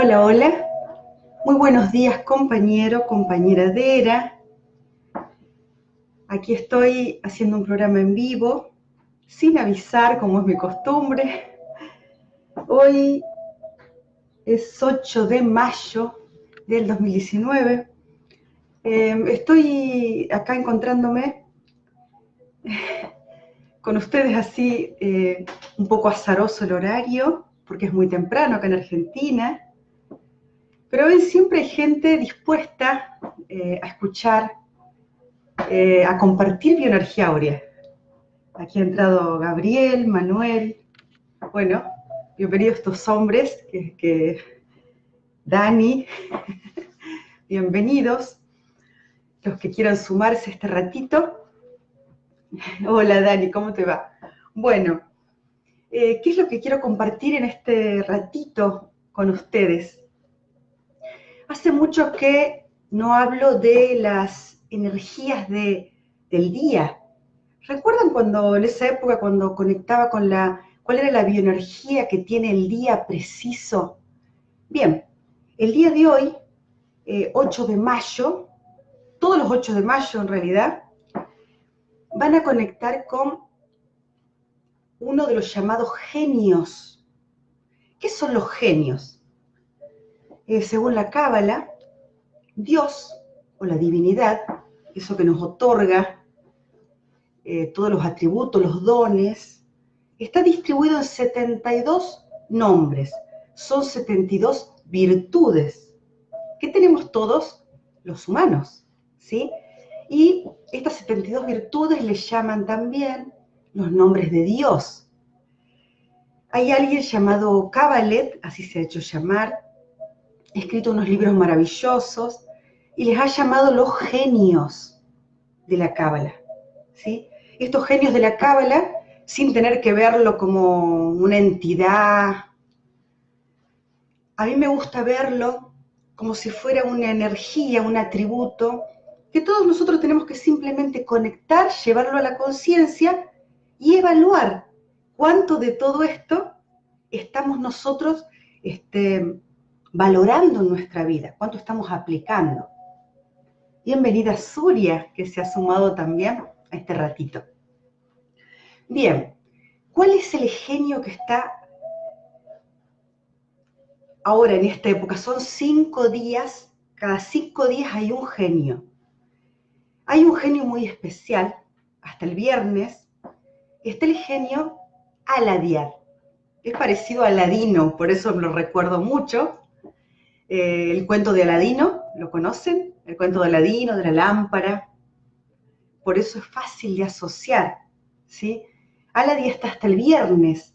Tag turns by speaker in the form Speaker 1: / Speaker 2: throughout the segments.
Speaker 1: Hola, hola. Muy buenos días, compañero, compañera Dera. Aquí estoy haciendo un programa en vivo, sin avisar, como es mi costumbre. Hoy es 8 de mayo del 2019. Eh, estoy acá encontrándome con ustedes así, eh, un poco azaroso el horario, porque es muy temprano acá en Argentina. Pero hoy siempre hay gente dispuesta eh, a escuchar, eh, a compartir bioenergía áurea. Aquí ha entrado Gabriel, Manuel, bueno, bienvenidos estos hombres, que, Dani, bienvenidos, los que quieran sumarse este ratito. Hola Dani, ¿cómo te va? Bueno, eh, ¿qué es lo que quiero compartir en este ratito con ustedes? Hace mucho que no hablo de las energías del día. ¿Recuerdan cuando en esa época, cuando conectaba con la, cuál era la bioenergía que tiene el día preciso? Bien, el día de hoy, 8 eh, de mayo, todos los 8 de mayo en realidad, van a conectar con uno de los llamados genios. ¿Qué son los genios? Eh, según la Cábala, Dios o la divinidad, eso que nos otorga eh, todos los atributos, los dones, está distribuido en 72 nombres, son 72 virtudes que tenemos todos los humanos, ¿sí? Y estas 72 virtudes le llaman también los nombres de Dios. Hay alguien llamado Cabalet, así se ha hecho llamar, escrito unos libros maravillosos y les ha llamado los genios de la Cábala. ¿sí? Estos genios de la Cábala, sin tener que verlo como una entidad, a mí me gusta verlo como si fuera una energía, un atributo, que todos nosotros tenemos que simplemente conectar, llevarlo a la conciencia y evaluar cuánto de todo esto estamos nosotros este, valorando nuestra vida, cuánto estamos aplicando. Bienvenida Suria, que se ha sumado también a este ratito. Bien, ¿cuál es el genio que está ahora en esta época? Son cinco días, cada cinco días hay un genio. Hay un genio muy especial, hasta el viernes, está el genio Aladiar. Es parecido a Aladino, por eso lo recuerdo mucho. Eh, el cuento de Aladino, ¿lo conocen? El cuento de Aladino, de la lámpara. Por eso es fácil de asociar, ¿sí? Aladí está hasta el viernes.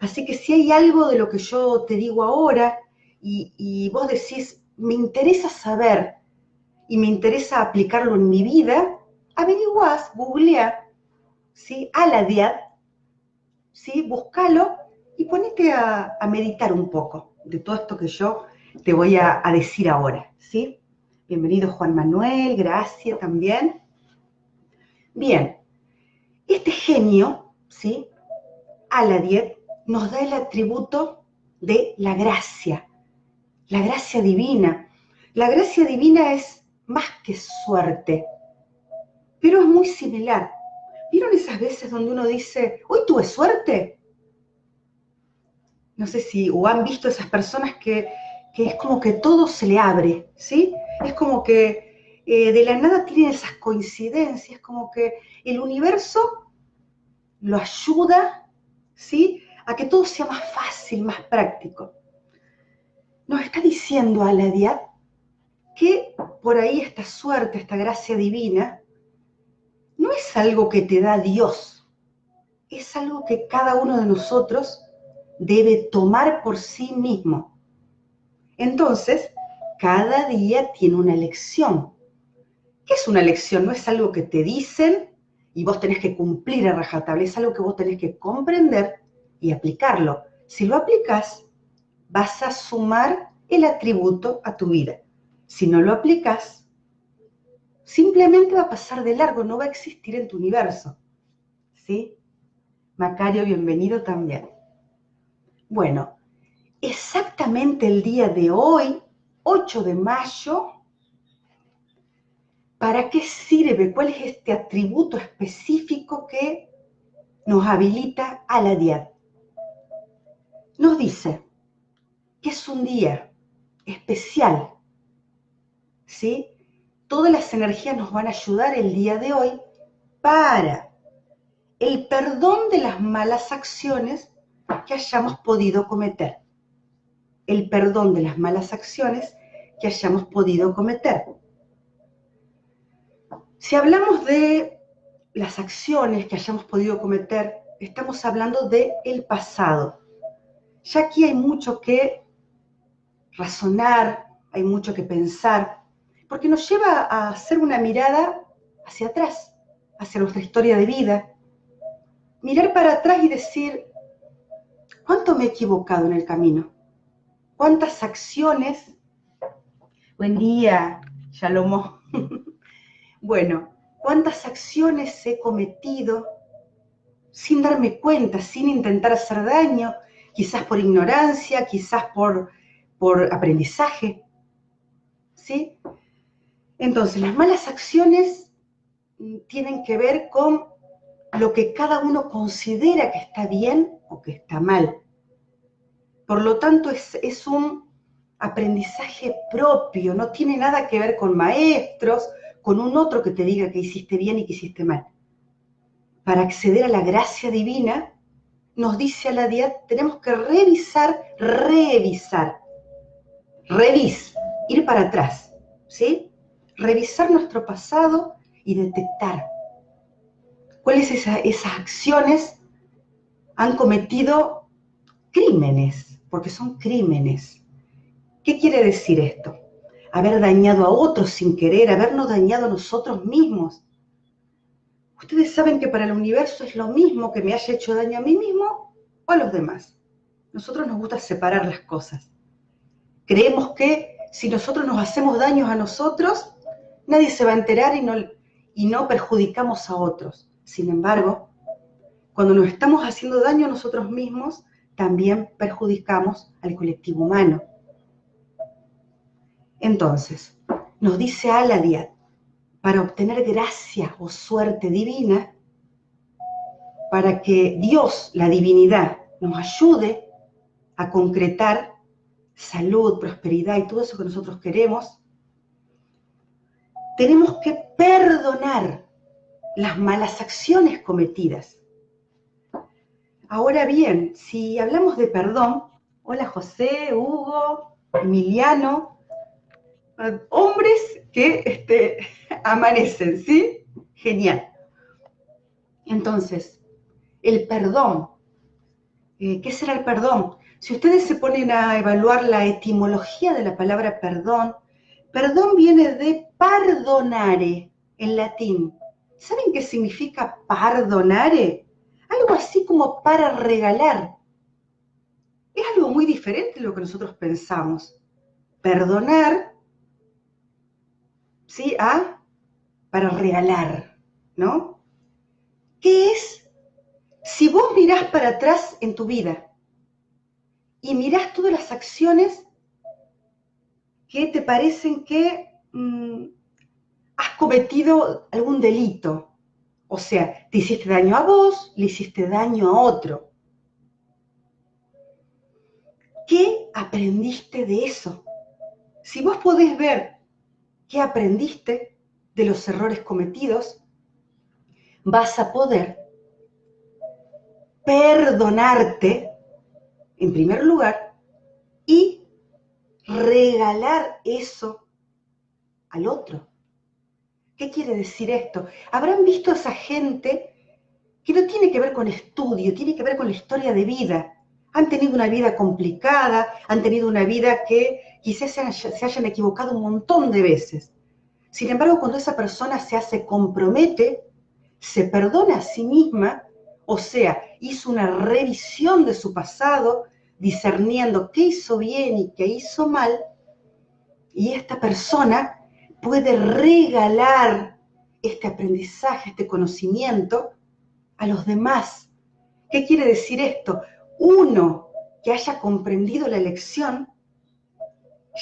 Speaker 1: Así que si hay algo de lo que yo te digo ahora y, vos decís, me interesa saber y me interesa aplicarlo en mi vida, averiguás, googlea, ¿sí? Aladiad, ¿sí? Búscalo y ponete a, a meditar un poco de todo esto que yo te voy a, decir ahora, ¿sí? Bienvenido Juan Manuel, gracias también. Bien, este genio, ¿sí? Aladiet nos da el atributo de la gracia, la gracia divina. La gracia divina es más que suerte, pero es muy similar. ¿Vieron esas veces donde uno dice, hoy tuve suerte? No sé si o han visto esas personas que que es como que todo se le abre, ¿sí? Es como que eh, de la nada tienen esas coincidencias, como que el universo lo ayuda, ¿sí? A que todo sea más fácil, más práctico. Nos está diciendo Aladiad que por ahí esta suerte, esta gracia divina, no es algo que te da Dios, es algo que cada uno de nosotros debe tomar por sí mismo entonces, cada día tiene una lección. ¿Qué es una lección? No es algo que te dicen y vos tenés que cumplir a rajatabla, es algo que vos tenés que comprender y aplicarlo. Si lo aplicas, vas a sumar el atributo a tu vida. Si no lo aplicas, simplemente va a pasar de largo, no va a existir en tu universo. ¿Sí? Macario, bienvenido también. Bueno, exactamente el día de hoy, 8 de mayo, ¿para qué sirve? ¿Cuál es este atributo específico que nos habilita a la diad? Nos dice que es un día especial, ¿sí? Todas las energías nos van a ayudar el día de hoy para el perdón de las malas acciones que hayamos podido cometer. El perdón de las malas acciones que hayamos podido cometer. Si hablamos de las acciones que hayamos podido cometer, estamos hablando del el pasado. Ya aquí hay mucho que razonar, hay mucho que pensar, porque nos lleva a hacer una mirada hacia atrás, hacia nuestra historia de vida. Mirar para atrás y decir, ¿cuánto me he equivocado en el camino? ¿Cuántas acciones? Buen día, Shalomo. bueno, ¿cuántas acciones he cometido sin darme cuenta, sin intentar hacer daño, quizás por ignorancia, quizás por, por aprendizaje? ¿Sí? Entonces, las malas acciones tienen que ver con lo que cada uno considera que está bien o que está mal. Por lo tanto, es, es un aprendizaje propio, no tiene nada que ver con maestros, con un otro que te diga que hiciste bien y que hiciste mal. Para acceder a la gracia divina, nos dice a la diad, tenemos que revisar, revisar, revis, ir para atrás, ¿sí? Revisar nuestro pasado y detectar cuáles esas acciones han cometido crímenes, porque son crímenes. ¿Qué quiere decir esto? Haber dañado a otros sin querer, habernos dañado a nosotros mismos. Ustedes saben que para el universo es lo mismo que me haya hecho daño a mí mismo o a los demás. Nosotros nos gusta separar las cosas. Creemos que si nosotros nos hacemos daños a nosotros, nadie se va a enterar y no, y no perjudicamos a otros. Sin embargo, cuando nos estamos haciendo daño a nosotros mismos, también perjudicamos al colectivo humano. Entonces, nos dice Aladiad, para obtener gracia o suerte divina, para que Dios, la divinidad, nos ayude a concretar salud, prosperidad y todo eso que nosotros queremos, tenemos que perdonar las malas acciones cometidas. Ahora bien, si hablamos de perdón, hola José, Hugo, Emiliano, eh, hombres que este, amanecen, ¿sí? Genial. Entonces, el perdón. Eh, ¿Qué será el perdón? Si ustedes se ponen a evaluar la etimología de la palabra perdón, perdón viene de pardonare en latín, ¿Saben qué significa perdonare? Algo así como para regalar. Es algo muy diferente de lo que nosotros pensamos. Perdonar, ¿sí? A para regalar, ¿no? ¿Qué es? Si vos mirás para atrás en tu vida y mirás todas las acciones que te parecen que mm, has cometido algún delito. O sea, te hiciste daño a vos, le hiciste daño a otro. ¿Qué aprendiste de eso? Si vos podés ver qué aprendiste de los errores cometidos, vas a poder perdonarte, en primer lugar, y regalar eso al otro. ¿Qué quiere decir esto? Habrán visto a esa gente que no tiene que ver con estudio, tiene que ver con la historia de vida. Han tenido una vida complicada, han tenido una vida que quizás se, hayan equivocado un montón de veces. Sin embargo, cuando esa persona se hace compromete, se perdona a sí misma, o sea, hizo una revisión de su pasado, discerniendo qué hizo bien y qué hizo mal, y esta persona puede regalar este aprendizaje, este conocimiento a los demás. ¿Qué quiere decir esto? Uno que haya comprendido la lección,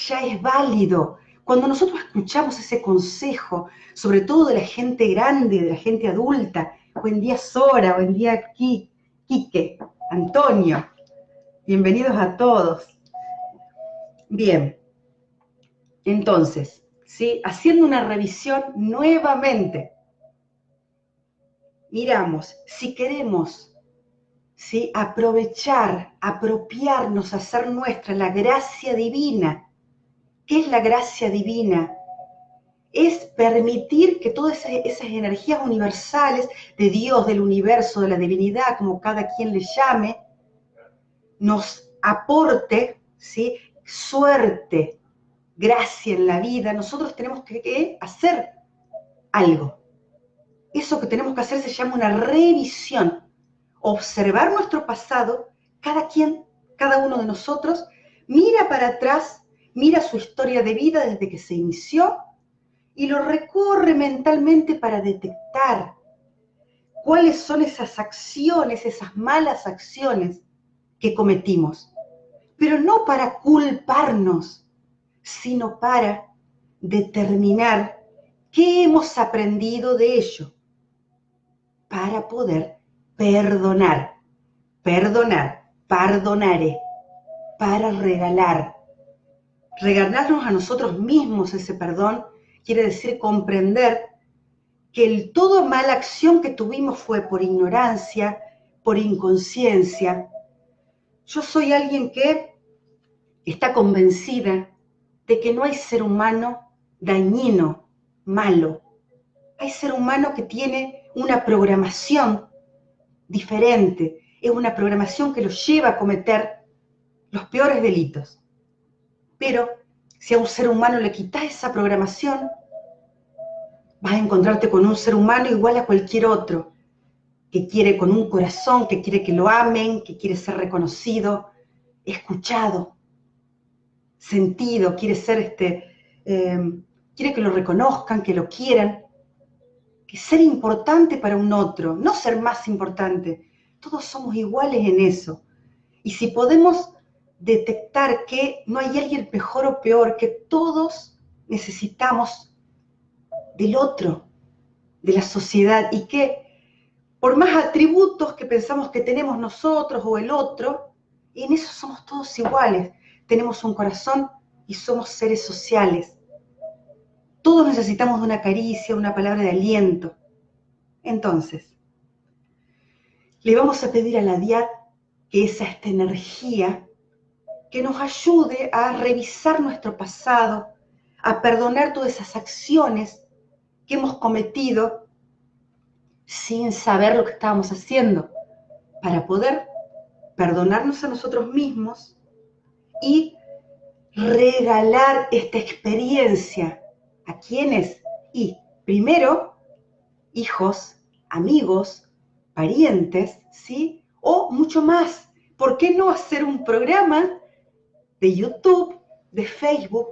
Speaker 1: ya es válido. Cuando nosotros escuchamos ese consejo, sobre todo de la gente grande, de la gente adulta, buen día Sora, buen día Quique, Antonio, bienvenidos a todos. Bien, entonces, ¿sí? haciendo una revisión nuevamente, miramos, si queremos ¿sí? aprovechar, apropiarnos, hacer nuestra la gracia divina, ¿qué es la gracia divina? Es permitir que todas esas, energías universales de Dios, del universo, de la divinidad, como cada quien le llame, nos aporte ¿sí? suerte, gracia en la vida, nosotros tenemos que, hacer algo. Eso que tenemos que hacer se llama una revisión. Observar nuestro pasado, cada quien, cada uno de nosotros, mira para atrás, mira su historia de vida desde que se inició y lo recorre mentalmente para detectar cuáles son esas acciones, esas malas acciones que cometimos. Pero no para culparnos, sino para determinar qué hemos aprendido de ello, para poder perdonar, perdonar, perdonaré, para regalar. Regalarnos a nosotros mismos ese perdón quiere decir comprender que el todo mala acción que tuvimos fue por ignorancia, por inconsciencia. Yo soy alguien que está convencida de que no hay ser humano dañino, malo. Hay ser humano que tiene una programación diferente, es una programación que los lleva a cometer los peores delitos. Pero si a un ser humano le quitas esa programación, vas a encontrarte con un ser humano igual a cualquier otro, que quiere con un corazón, que quiere que lo amen, que quiere ser reconocido, escuchado, sentido, quiere ser este, em, quiere que lo reconozcan, que lo quieran, que ser importante para un otro, no ser más importante. Todos somos iguales en eso. Y si podemos detectar que no hay alguien mejor o peor, que todos necesitamos del otro, de la sociedad, y que por más atributos que pensamos que tenemos nosotros o el otro, en eso somos todos iguales tenemos un corazón y somos seres sociales. Todos necesitamos una caricia, una palabra de aliento. Entonces, le vamos a pedir a la DIAD que esa esta energía que nos ayude a revisar nuestro pasado, a perdonar todas esas acciones que hemos cometido sin saber lo que estábamos haciendo, para poder perdonarnos a nosotros mismos y regalar esta experiencia a quienes y primero hijos, amigos, parientes, ¿sí? O mucho más. ¿Por qué no hacer un programa de YouTube, de Facebook,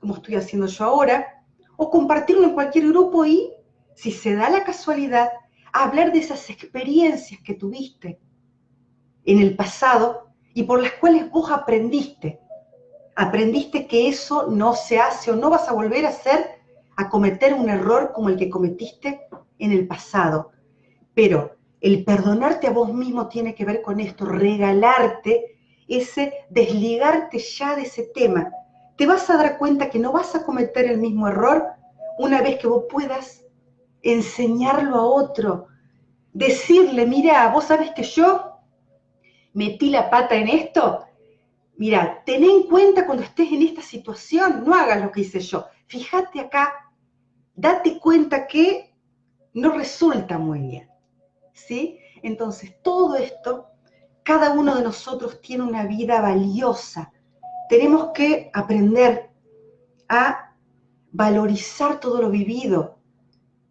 Speaker 1: como estoy haciendo yo ahora, o compartirlo en cualquier grupo y, si se da la casualidad, hablar de esas experiencias que tuviste en el pasado y por las cuales vos aprendiste. Aprendiste que eso no se hace o no vas a volver a hacer, a cometer un error como el que cometiste en el pasado. Pero el perdonarte a vos mismo tiene que ver con esto, regalarte ese desligarte ya de ese tema. Te vas a dar cuenta que no vas a cometer el mismo error una vez que vos puedas enseñarlo a otro, decirle, mira, vos sabes que yo metí la pata en esto, mira, ten en cuenta cuando estés en esta situación, no hagas lo que hice yo. Fíjate acá, date cuenta que no resulta muy bien. ¿Sí? Entonces, todo esto, cada uno de nosotros tiene una vida valiosa. Tenemos que aprender a valorizar todo lo vivido.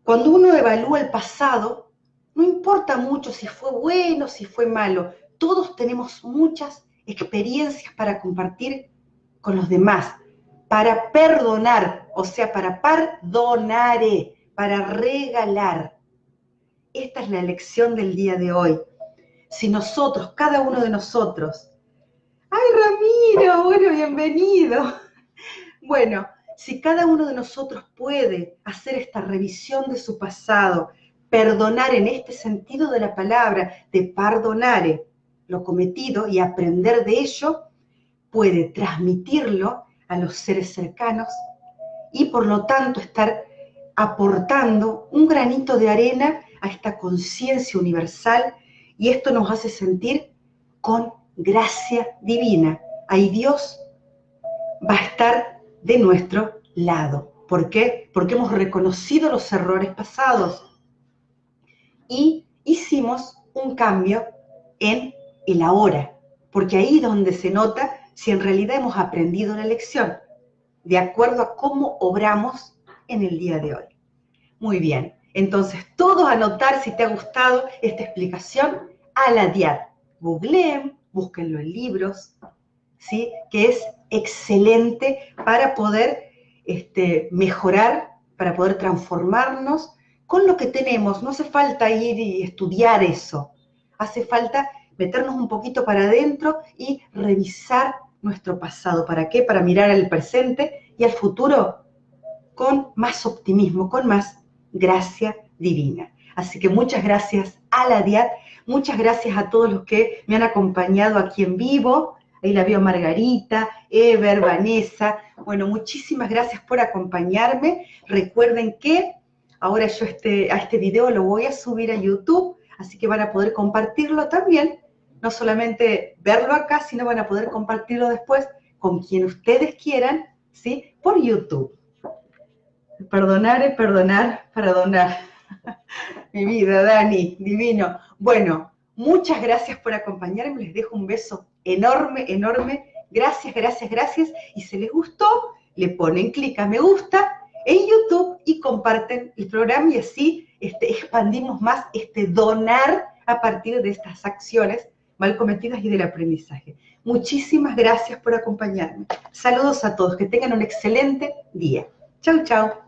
Speaker 1: Cuando uno evalúa el pasado, no importa mucho si fue bueno, si fue malo, todos tenemos muchas experiencias para compartir con los demás, para perdonar, o sea, para perdonar, para regalar. Esta es la lección del día de hoy. Si nosotros, cada uno de nosotros, Ay, Ramiro, bueno, bienvenido. Bueno, si cada uno de nosotros puede hacer esta revisión de su pasado, perdonar en este sentido de la palabra, de perdonar lo cometido y aprender de ello, puede transmitirlo a los seres cercanos y por lo tanto estar aportando un granito de arena a esta conciencia universal y esto nos hace sentir con gracia divina. Ahí Dios va a estar de nuestro lado. ¿Por qué? Porque hemos reconocido los errores pasados y hicimos un cambio en el ahora, porque ahí es donde se nota si en realidad hemos aprendido la lección, de acuerdo a cómo obramos en el día de hoy. Muy bien, entonces todos anotar si te ha gustado esta explicación a la DIAD. Googleen, búsquenlo en libros, ¿sí? que es excelente para poder este, mejorar, para poder transformarnos con lo que tenemos. No hace falta ir y estudiar eso. Hace falta meternos un poquito para adentro y revisar nuestro pasado. ¿Para qué? Para mirar al presente y al futuro con más optimismo, con más gracia divina. Así que muchas gracias a la DIAT, muchas gracias a todos los que me han acompañado aquí en vivo. Ahí la veo Margarita, Ever, Vanessa. Bueno, muchísimas gracias por acompañarme. Recuerden que ahora yo este, a este video lo voy a subir a YouTube, así que van a poder compartirlo también no solamente verlo acá, sino van a poder compartirlo después con quien ustedes quieran, ¿sí? Por YouTube. Perdonar es perdonar para donar. Mi vida, Dani, divino. Bueno, muchas gracias por acompañarme. Les dejo un beso enorme, enorme. Gracias, gracias, gracias. Y si les gustó, le ponen clic a me gusta en YouTube y comparten el programa y así este, expandimos más este donar a partir de estas acciones mal cometidas y del aprendizaje. Muchísimas gracias por acompañarme. Saludos a todos, que tengan un excelente día. Chau, chau.